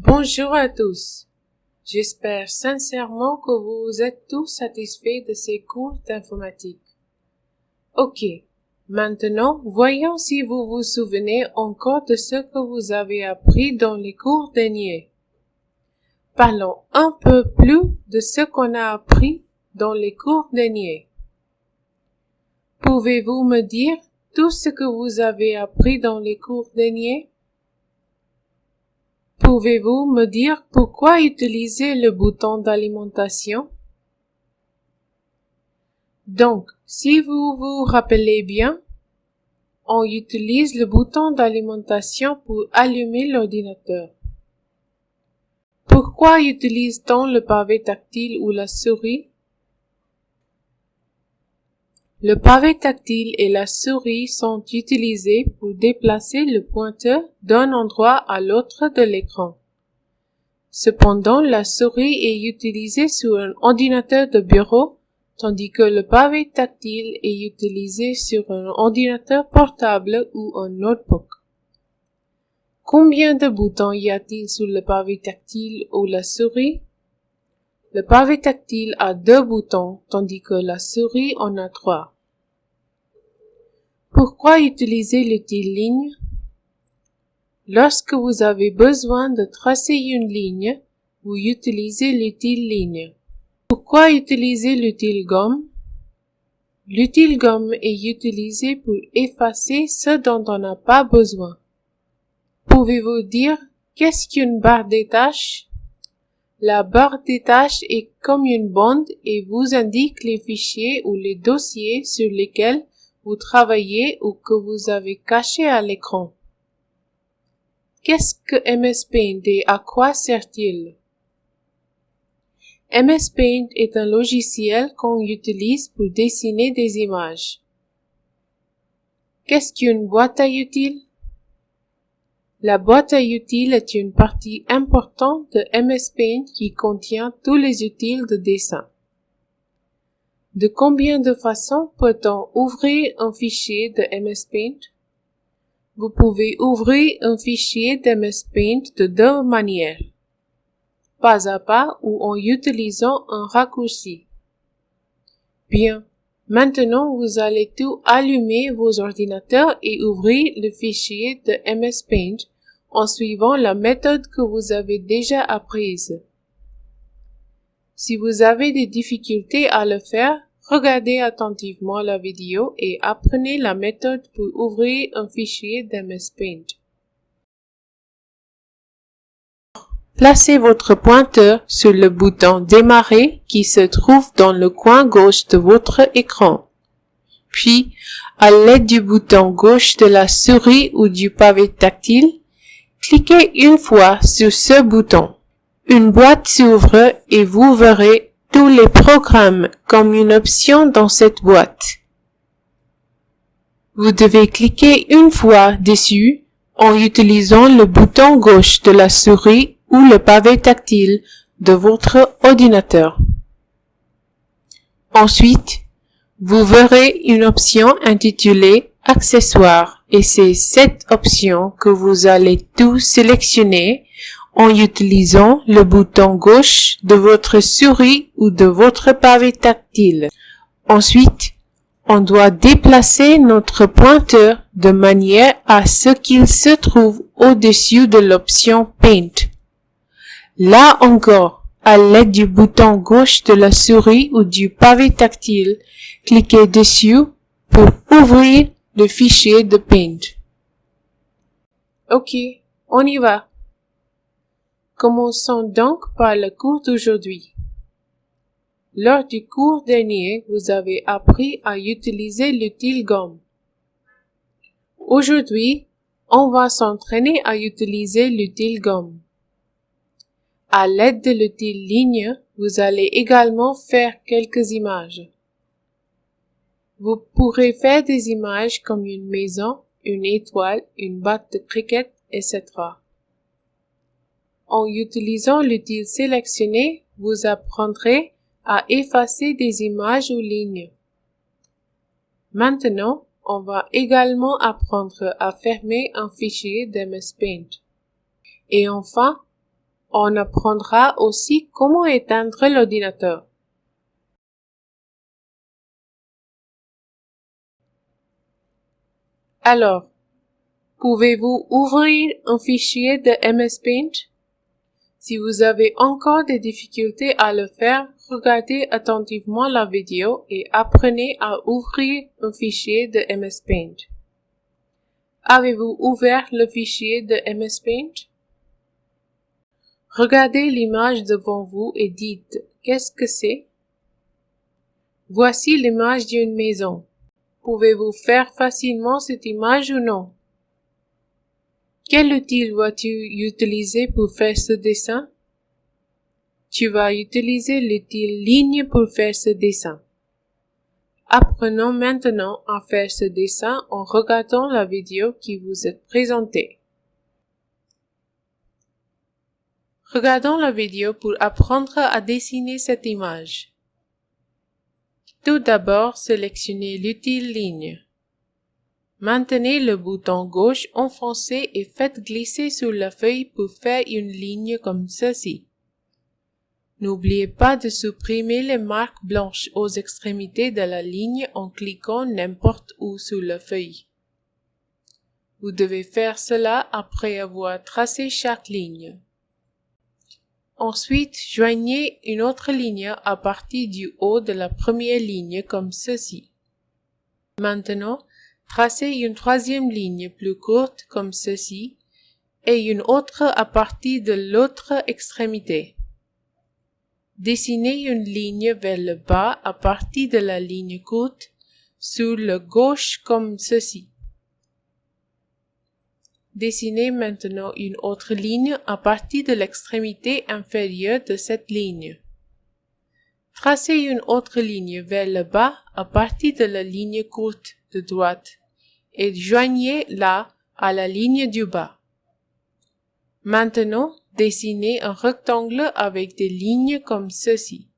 Bonjour à tous. J'espère sincèrement que vous êtes tous satisfaits de ces cours d'informatique. Ok. Maintenant, voyons si vous vous souvenez encore de ce que vous avez appris dans les cours derniers. Parlons un peu plus de ce qu'on a appris dans les cours derniers. Pouvez-vous me dire tout ce que vous avez appris dans les cours derniers? Pouvez-vous me dire pourquoi utiliser le bouton d'alimentation? Donc, si vous vous rappelez bien, on utilise le bouton d'alimentation pour allumer l'ordinateur. Pourquoi utilise-t-on le pavé tactile ou la souris? Le pavé tactile et la souris sont utilisés pour déplacer le pointeur d'un endroit à l'autre de l'écran. Cependant, la souris est utilisée sur un ordinateur de bureau, tandis que le pavé tactile est utilisé sur un ordinateur portable ou un notebook. Combien de boutons y a-t-il sur le pavé tactile ou la souris? Le pavé tactile a deux boutons, tandis que la souris en a trois. Pourquoi utiliser l'outil ligne? Lorsque vous avez besoin de tracer une ligne, vous utilisez l'outil ligne. Pourquoi utiliser l'outil gomme? L'outil gomme est utilisé pour effacer ce dont on n'a pas besoin. Pouvez-vous dire qu'est-ce qu'une barre des tâches? La barre des tâches est comme une bande et vous indique les fichiers ou les dossiers sur lesquels vous travaillez ou que vous avez cachés à l'écran. Qu'est-ce que MS Paint et à quoi sert-il? MS Paint est un logiciel qu'on utilise pour dessiner des images. Qu'est-ce qu'une boîte à utiles? La boîte à utiles est une partie importante de MS Paint qui contient tous les utiles de dessin. De combien de façons peut-on ouvrir un fichier de MS Paint? Vous pouvez ouvrir un fichier de MS Paint de deux manières. Pas à pas ou en utilisant un raccourci. Bien, maintenant vous allez tout allumer vos ordinateurs et ouvrir le fichier de MS Paint en suivant la méthode que vous avez déjà apprise. Si vous avez des difficultés à le faire, regardez attentivement la vidéo et apprenez la méthode pour ouvrir un fichier d'MS Paint. Placez votre pointeur sur le bouton Démarrer qui se trouve dans le coin gauche de votre écran. Puis, à l'aide du bouton gauche de la souris ou du pavé tactile, cliquez une fois sur ce bouton. Une boîte s'ouvre et vous verrez tous les programmes comme une option dans cette boîte. Vous devez cliquer une fois dessus en utilisant le bouton gauche de la souris ou le pavé tactile de votre ordinateur. Ensuite, vous verrez une option intitulée Accessoires et c'est cette option que vous allez tout sélectionner en utilisant le bouton gauche de votre souris ou de votre pavé tactile. Ensuite, on doit déplacer notre pointeur de manière à ce qu'il se trouve au-dessus de l'option Paint. Là encore, à l'aide du bouton gauche de la souris ou du pavé tactile, cliquez dessus pour ouvrir le fichier de Paint. Ok, on y va. Commençons donc par le cours d'aujourd'hui. Lors du cours dernier, vous avez appris à utiliser l'outil gomme. Aujourd'hui, on va s'entraîner à utiliser l'outil gomme. À l'aide de l'outil ligne, vous allez également faire quelques images. Vous pourrez faire des images comme une maison, une étoile, une batte de cricket, etc. En utilisant l'outil sélectionné, vous apprendrez à effacer des images ou lignes. Maintenant, on va également apprendre à fermer un fichier d'MS Paint. Et enfin, On apprendra aussi comment éteindre l'ordinateur. Alors, pouvez-vous ouvrir un fichier de MS Paint? Si vous avez encore des difficultés à le faire, regardez attentivement la vidéo et apprenez à ouvrir un fichier de MS Paint. Avez-vous ouvert le fichier de MS Paint? Regardez l'image devant vous et dites qu'est-ce que c'est? Voici l'image d'une maison. Pouvez-vous faire facilement cette image ou non? Quel outil vas-tu utiliser pour faire ce dessin? Tu vas utiliser l'outil ligne pour faire ce dessin. Apprenons maintenant à faire ce dessin en regardant la vidéo qui vous est présentée. Regardons la vidéo pour apprendre à dessiner cette image. Tout d'abord, sélectionnez l'outil ligne. Maintenez le bouton gauche enfoncé et faites glisser sur la feuille pour faire une ligne comme ceci. N'oubliez pas de supprimer les marques blanches aux extrémités de la ligne en cliquant n'importe où sur la feuille. Vous devez faire cela après avoir tracé chaque ligne. Ensuite, joignez une autre ligne à partir du haut de la première ligne comme ceci. Maintenant, Tracez une troisième ligne plus courte comme ceci et une autre à partir de l'autre extrémité. Dessinez une ligne vers le bas à partir de la ligne courte sur le gauche comme ceci. Dessinez maintenant une autre ligne à partir de l'extrémité inférieure de cette ligne. Tracez une autre ligne vers le bas à partir de la ligne courte de droite et joignez-la à la ligne du bas. Maintenant, dessinez un rectangle avec des lignes comme ceci.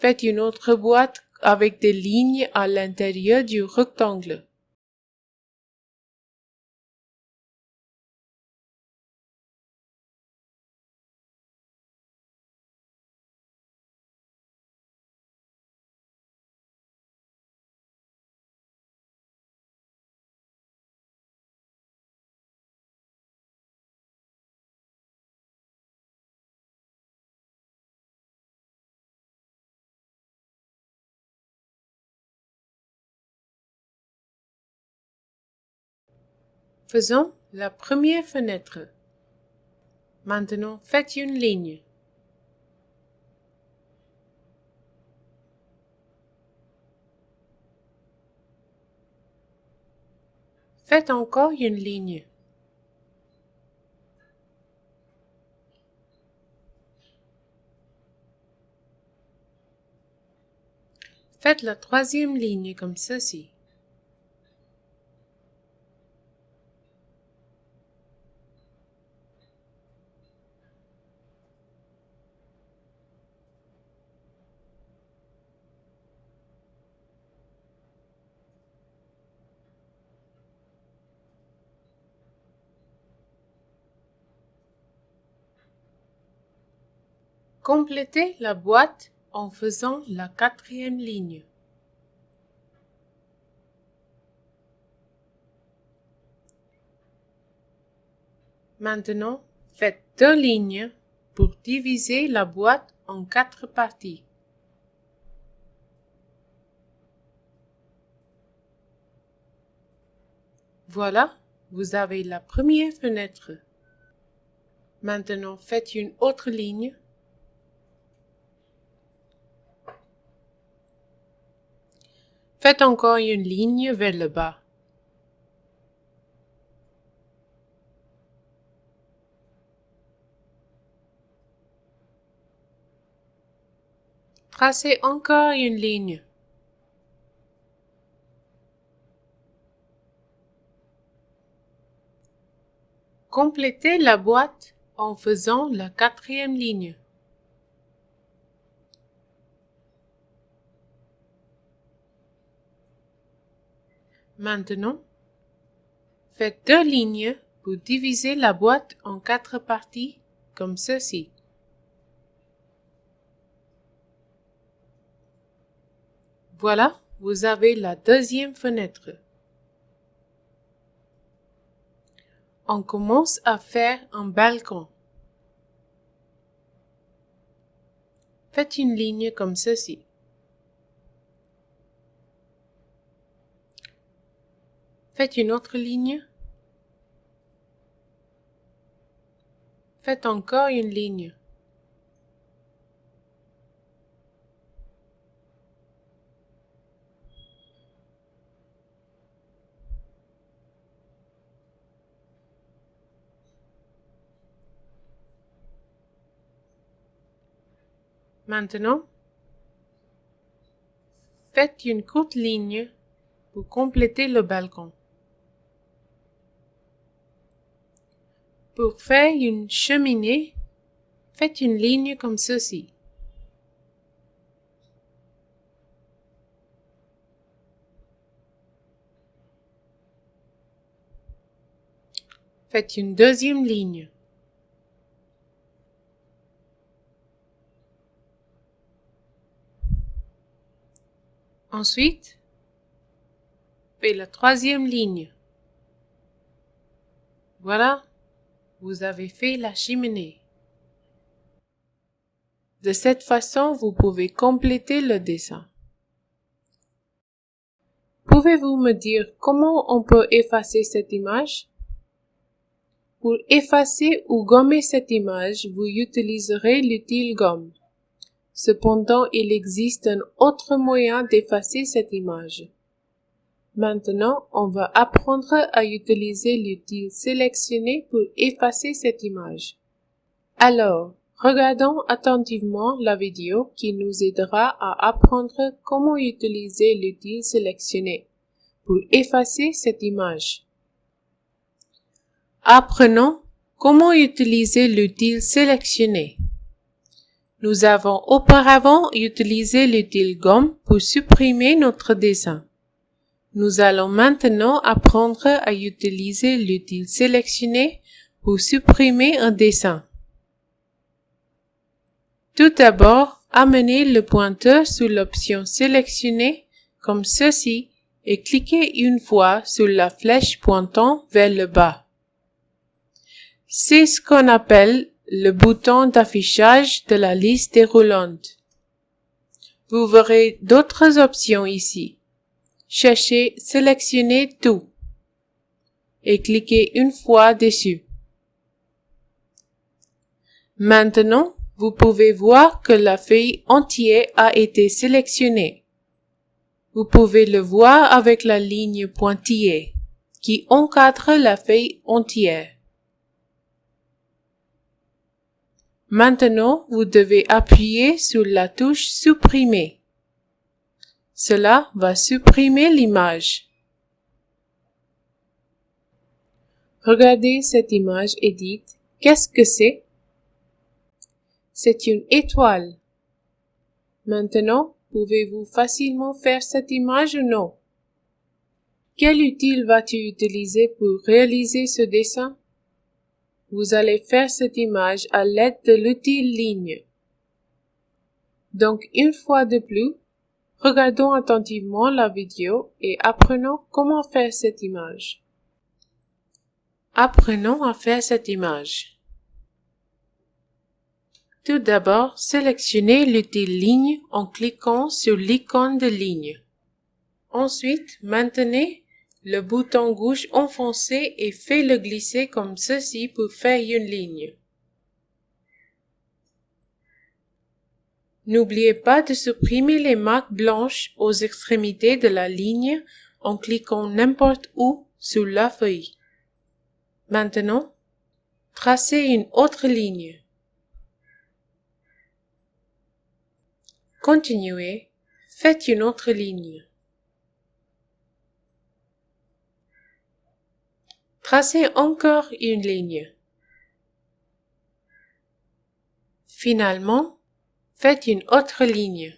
Faites une autre boîte avec des lignes à l'intérieur du rectangle. Faisons la première fenêtre. Maintenant, faites une ligne. Faites encore une ligne. Faites la troisième ligne comme ceci. Complétez la boîte en faisant la quatrième ligne. Maintenant, faites deux lignes pour diviser la boîte en quatre parties. Voilà, vous avez la première fenêtre. Maintenant, faites une autre ligne Faites encore une ligne vers le bas. Tracez encore une ligne. Complétez la boîte en faisant la quatrième ligne. Maintenant, faites deux lignes pour diviser la boîte en quatre parties comme ceci. Voilà, vous avez la deuxième fenêtre. On commence à faire un balcon. Faites une ligne comme ceci. Faites une autre ligne. Faites encore une ligne. Maintenant, faites une courte ligne pour compléter le balcon. Pour faire une cheminée, faites une ligne comme ceci. Faites une deuxième ligne. Ensuite, faites la troisième ligne. Voilà, vous avez fait la cheminée. De cette façon, vous pouvez compléter le dessin. Pouvez-vous me dire comment on peut effacer cette image? Pour effacer ou gommer cette image, vous utiliserez l'utile gomme. Cependant, il existe un autre moyen d'effacer cette image. Maintenant, on va apprendre à utiliser l'outil sélectionner pour effacer cette image. Alors, regardons attentivement la vidéo qui nous aidera à apprendre comment utiliser l'outil sélectionner pour effacer cette image. Apprenons comment utiliser l'outil sélectionner. Nous avons auparavant utilisé l'utile gomme pour supprimer notre dessin. Nous allons maintenant apprendre à utiliser l'utile sélectionner pour supprimer un dessin. Tout d'abord, amenez le pointeur sur l'option sélectionner comme ceci et cliquez une fois sur la flèche pointant vers le bas. C'est ce qu'on appelle le bouton d'affichage de la liste déroulante. Vous verrez d'autres options ici. Cherchez Sélectionner tout et cliquez une fois dessus. Maintenant, vous pouvez voir que la feuille entière a été sélectionnée. Vous pouvez le voir avec la ligne pointillée qui encadre la feuille entière. Maintenant, vous devez appuyer sur la touche Supprimer. Cela va supprimer l'image. Regardez cette image et dites, qu'est-ce que c'est? C'est une étoile. Maintenant, pouvez-vous facilement faire cette image ou non? Quel outil vas-tu utiliser pour réaliser ce dessin? Vous allez faire cette image à l'aide de l'outil ligne. Donc, une fois de plus, Regardons attentivement la vidéo et apprenons comment faire cette image. Apprenons à faire cette image. Tout d'abord, sélectionnez l'outil ligne en cliquant sur l'icône de ligne. Ensuite, maintenez le bouton gauche enfoncé et faites-le glisser comme ceci pour faire une ligne. N'oubliez pas de supprimer les marques blanches aux extrémités de la ligne en cliquant n'importe où sur la feuille. Maintenant, tracez une autre ligne. continuez, faites une autre ligne. Tracez encore une ligne. Finalement, faites une autre ligne.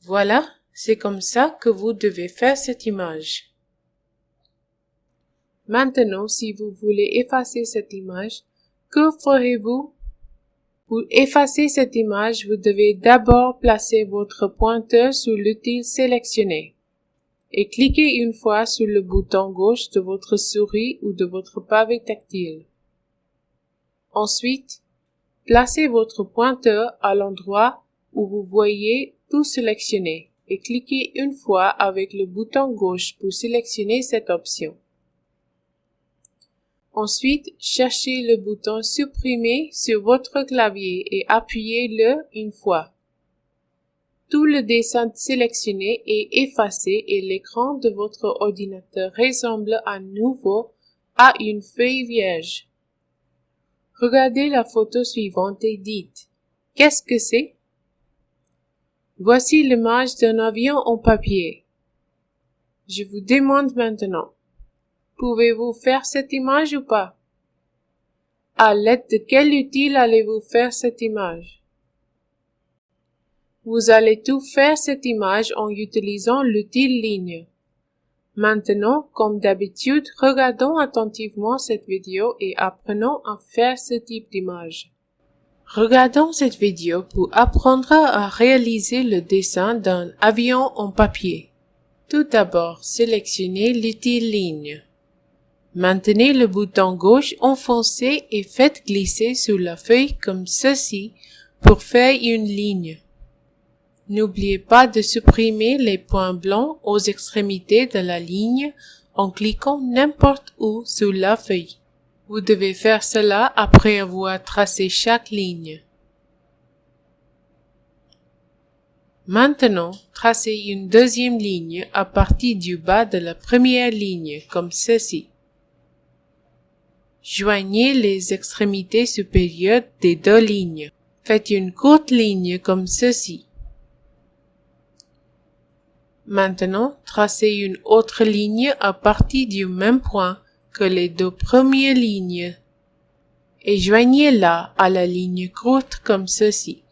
Voilà, c'est comme ça que vous devez faire cette image. Maintenant, si vous voulez effacer cette image, que ferez-vous? Pour effacer cette image, vous devez d'abord placer votre pointeur sur l'outil sélectionné et cliquez une fois sur le bouton gauche de votre souris ou de votre pavé tactile. Ensuite, placez votre pointeur à l'endroit où vous voyez tout sélectionner et cliquez une fois avec le bouton gauche pour sélectionner cette option. Ensuite, cherchez le bouton Supprimer sur votre clavier et appuyez-le une fois. Tout le dessin sélectionné est effacé et l'écran de votre ordinateur ressemble à nouveau à une feuille vierge. Regardez la photo suivante et dites Qu'est-ce que c'est? Voici l'image d'un avion en papier. Je vous demande maintenant, pouvez-vous faire cette image ou pas? À l'aide de quel outil allez-vous faire cette image? Vous allez tout faire cette image en utilisant l'outil ligne. Maintenant, comme d'habitude, regardons attentivement cette vidéo et apprenons à faire ce type d'image. Regardons cette vidéo pour apprendre à réaliser le dessin d'un avion en papier. Tout d'abord, sélectionnez l'outil ligne. Maintenez le bouton gauche enfoncé et faites glisser sur la feuille comme ceci pour faire une ligne. N'oubliez pas de supprimer les points blancs aux extrémités de la ligne en cliquant n'importe où sur la feuille. Vous devez faire cela après avoir tracé chaque ligne. Maintenant, tracez une deuxième ligne à partir du bas de la première ligne, comme ceci. Joignez les extrémités supérieures des deux lignes. Faites une courte ligne comme ceci. Maintenant, tracez une autre ligne à partir du même point que les deux premières lignes et joignez-la à la ligne courte comme ceci.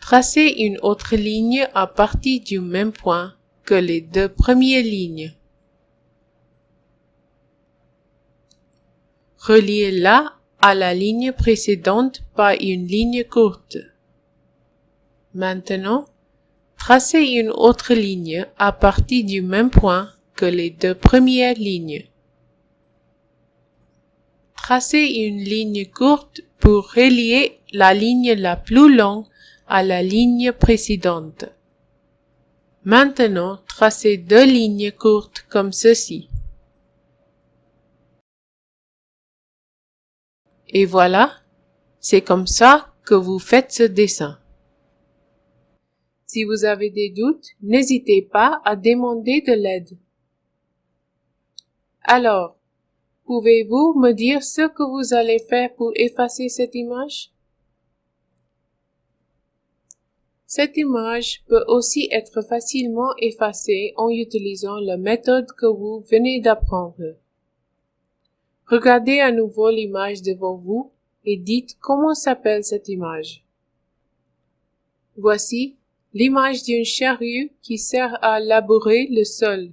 Tracez une autre ligne à partir du même point que les deux premières lignes. Reliez-la à la ligne précédente par une ligne courte. Maintenant, Tracez une autre ligne à partir du même point que les deux premières lignes. Tracez une ligne courte pour relier la ligne la plus longue à la ligne précédente. Maintenant, tracez deux lignes courtes comme ceci. Et voilà, c'est comme ça que vous faites ce dessin. Si vous avez des doutes, n'hésitez pas à demander de l'aide. Alors, pouvez-vous me dire ce que vous allez faire pour effacer cette image? Cette image peut aussi être facilement effacée en utilisant la méthode que vous venez d'apprendre. Regardez à nouveau l'image devant vous et dites comment s'appelle cette image. Voici l'image d'une charrue qui sert à labourer le sol.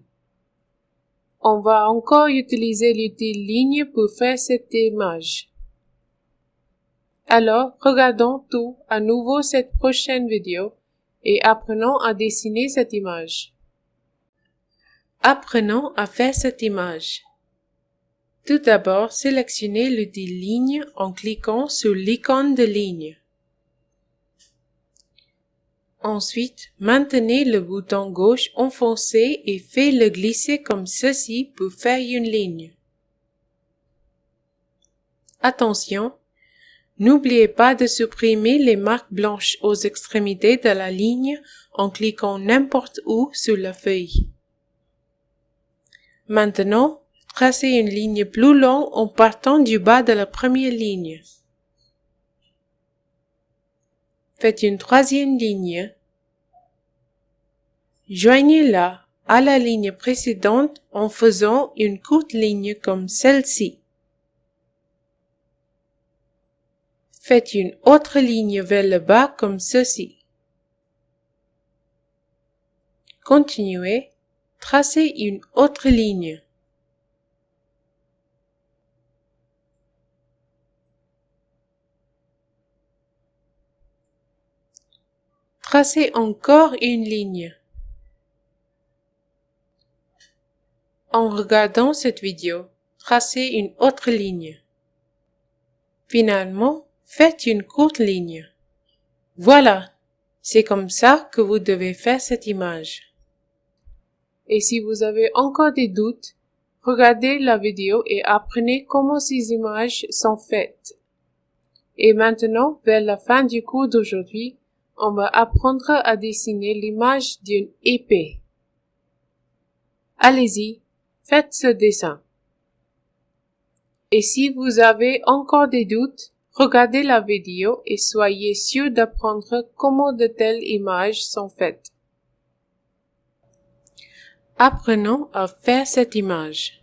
On va encore utiliser l'outil ligne pour faire cette image. Alors, regardons tout à nouveau cette prochaine vidéo et apprenons à dessiner cette image. Apprenons à faire cette image. Tout d'abord, sélectionnez l'outil ligne en cliquant sur l'icône de ligne. Ensuite, maintenez le bouton gauche enfoncé et faites-le glisser comme ceci pour faire une ligne. Attention, n'oubliez pas de supprimer les marques blanches aux extrémités de la ligne en cliquant n'importe où sur la feuille. Maintenant, tracez une ligne plus longue en partant du bas de la première ligne. Faites une troisième ligne. Joignez-la à la ligne précédente en faisant une courte ligne comme celle-ci. Faites une autre ligne vers le bas comme ceci. Continuez, tracez une autre ligne. Tracez encore une ligne. En regardant cette vidéo, tracez une autre ligne. Finalement, faites une courte ligne. Voilà, c'est comme ça que vous devez faire cette image. Et si vous avez encore des doutes, regardez la vidéo et apprenez comment ces images sont faites. Et maintenant, vers la fin du cours d'aujourd'hui, on va apprendre à dessiner l'image d'une épée. Allez-y, Faites ce dessin. Et si vous avez encore des doutes, regardez la vidéo et soyez sûr d'apprendre comment de telles images sont faites. Apprenons à faire cette image.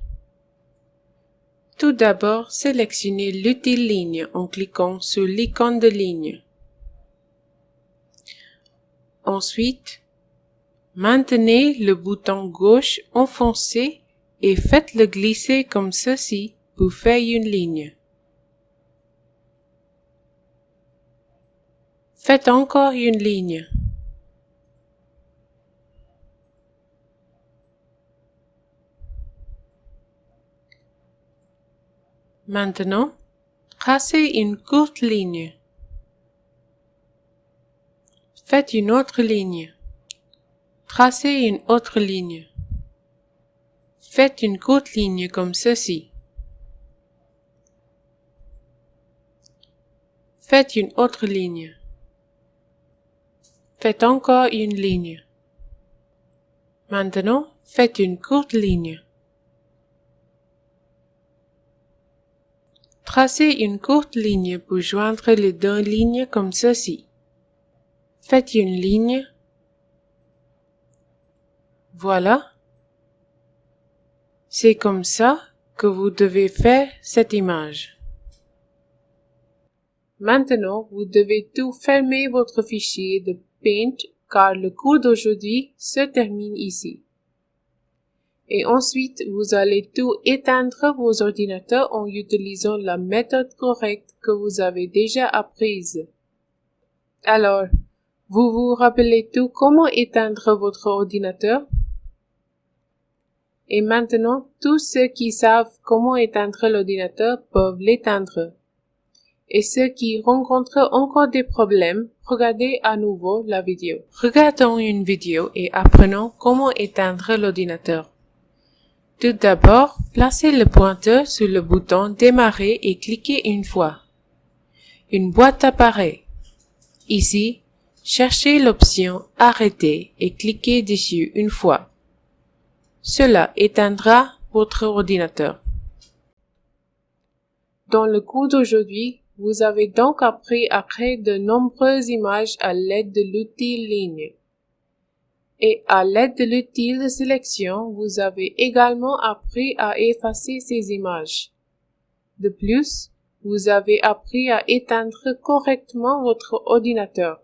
Tout d'abord, sélectionnez l'utile ligne en cliquant sur l'icône de ligne. Ensuite, maintenez le bouton gauche enfoncé et faites-le glisser comme ceci pour faire une ligne. Faites encore une ligne. Maintenant, tracez une courte ligne. Faites une autre ligne. Tracez une autre ligne. Faites une courte ligne comme ceci. Faites une autre ligne. Faites encore une ligne. Maintenant, faites une courte ligne. Tracez une courte ligne pour joindre les deux lignes comme ceci. Faites une ligne. Voilà. C'est comme ça que vous devez faire cette image. Maintenant, vous devez tout fermer votre fichier de Paint car le cours d'aujourd'hui se termine ici. Et ensuite, vous allez tout éteindre vos ordinateurs en utilisant la méthode correcte que vous avez déjà apprise. Alors, vous vous rappelez tout comment éteindre votre ordinateur? Et maintenant, tous ceux qui savent comment éteindre l'ordinateur peuvent l'éteindre. Et ceux qui rencontrent encore des problèmes, regardez à nouveau la vidéo. Regardons une vidéo et apprenons comment éteindre l'ordinateur. Tout d'abord, placez le pointeur sur le bouton Démarrer et cliquez une fois. Une boîte apparaît. Ici, cherchez l'option Arrêter et cliquez dessus une fois. Cela éteindra votre ordinateur. Dans le cours d'aujourd'hui, vous avez donc appris à créer de nombreuses images à l'aide de l'outil ligne. Et à l'aide de l'outil de sélection, vous avez également appris à effacer ces images. De plus, vous avez appris à éteindre correctement votre ordinateur.